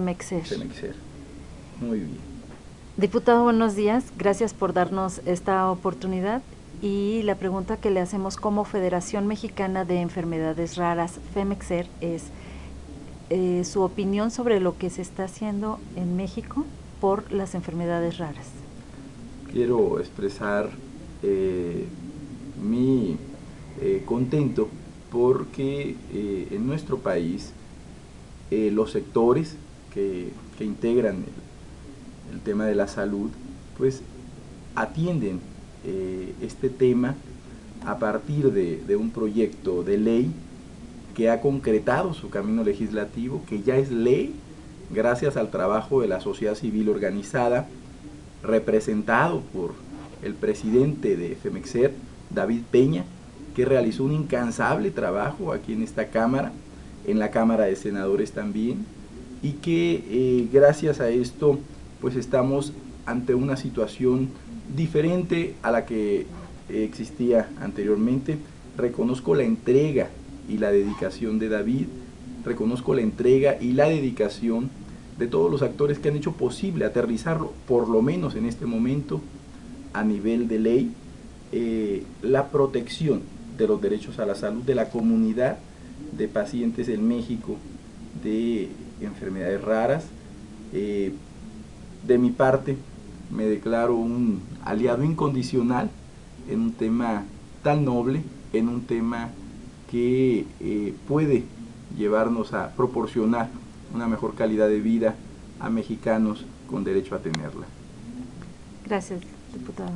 Femexer. Femexer. Muy bien. Diputado, buenos días. Gracias por darnos esta oportunidad. Y la pregunta que le hacemos como Federación Mexicana de Enfermedades Raras, FEMEXER, es eh, su opinión sobre lo que se está haciendo en México por las enfermedades raras. Quiero expresar eh, mi eh, contento porque en nuestro país los sectores que, integran el, tema de la salud pues atienden este tema a partir de, de un proyecto de ley que ha concretado su camino legislativo, que ya es ley gracias al trabajo de la sociedad civil organizada, representado por el presidente de FEMEXER, David Peña, que realizó un incansable trabajo aquí en esta Cámara, en la Cámara de Senadores también, y que eh, gracias a esto pues estamos ante una situación diferente a la que existía anteriormente. Reconozco la entrega y la dedicación de David, reconozco la entrega y la dedicación de todos los actores que han hecho posible aterrizarlo, por lo menos en este momento, a nivel de ley, eh, la protección de los derechos a la salud de la comunidad de pacientes en México de enfermedades raras. Eh, de mi parte, me declaro un aliado incondicional en un tema tan noble, en un tema que eh, puede llevarnos a proporcionar una mejor calidad de vida a mexicanos con derecho a tenerla. Gracias, diputado.